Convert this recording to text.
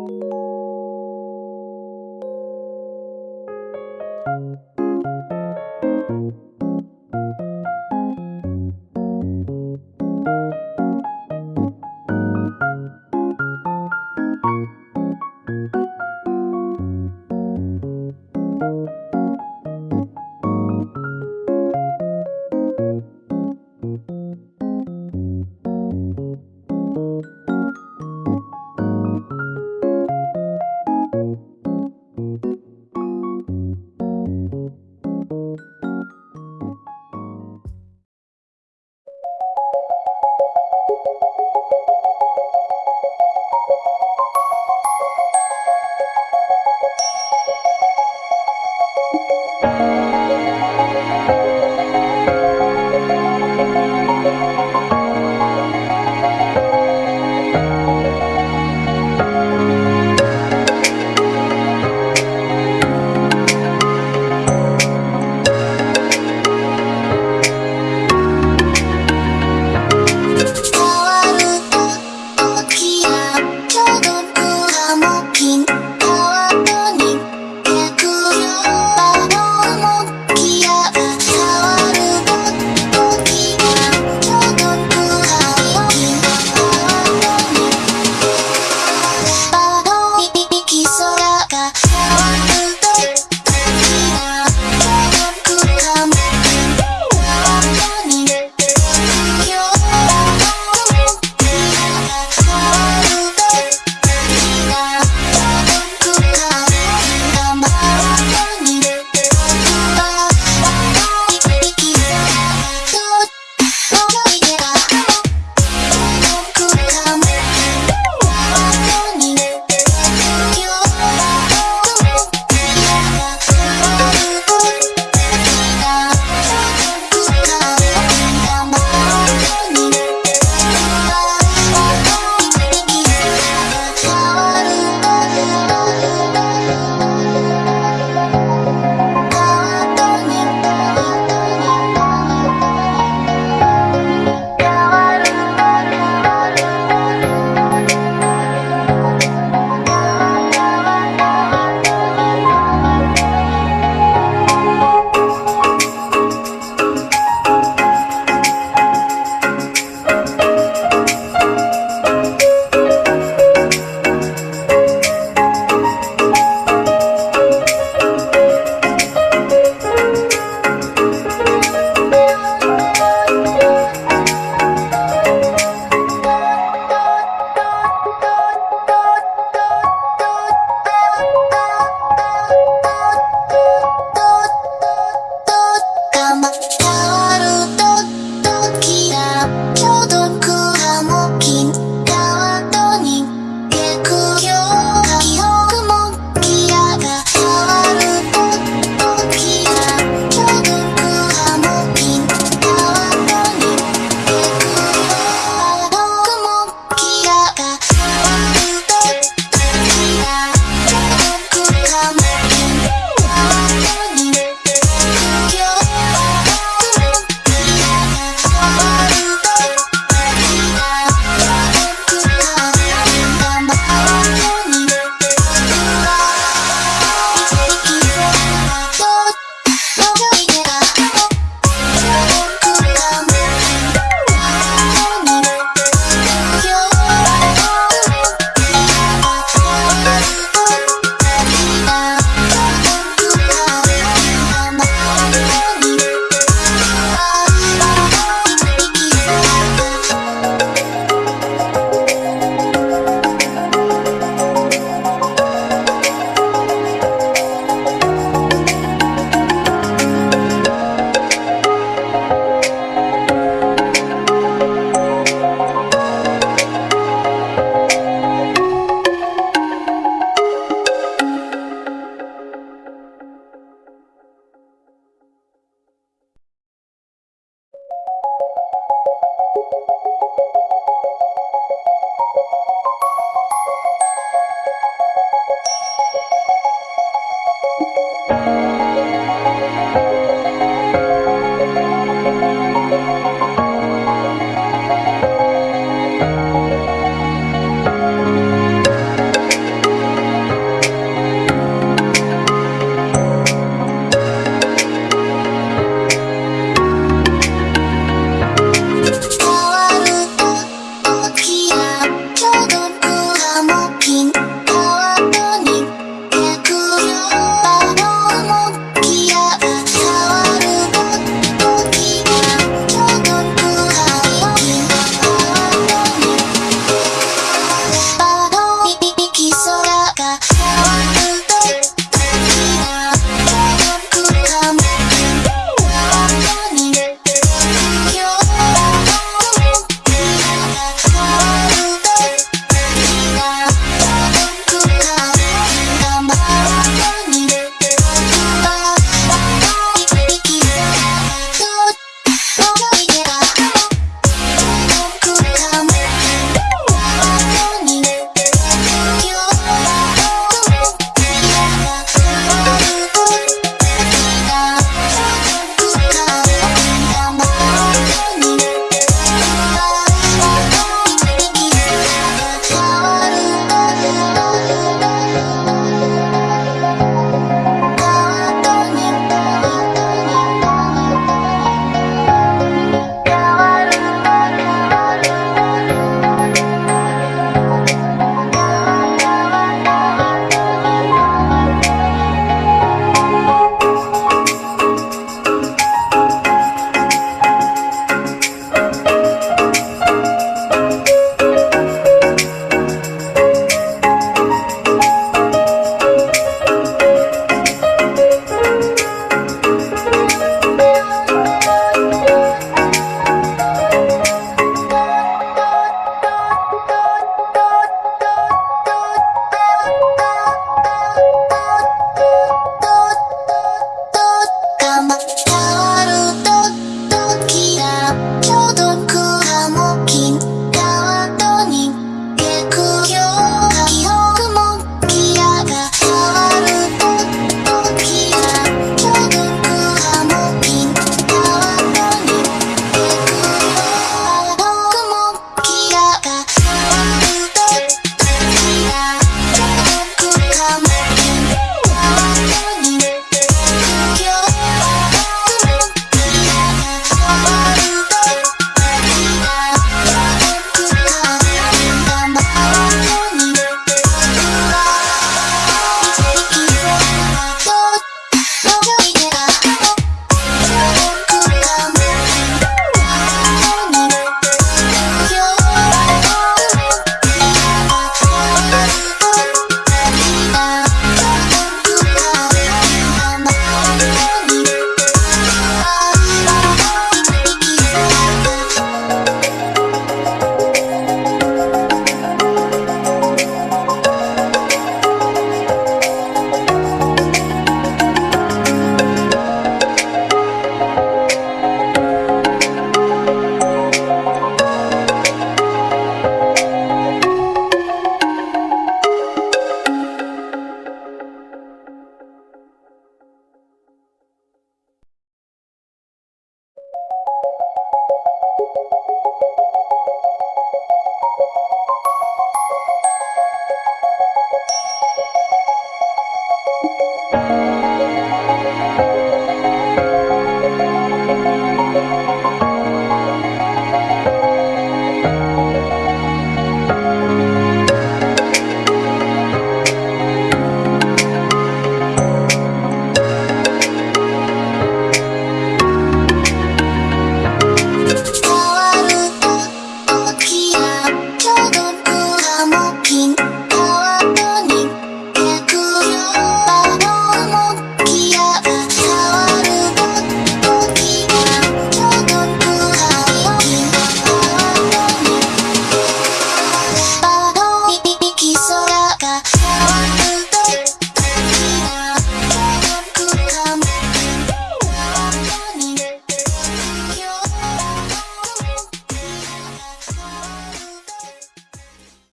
Música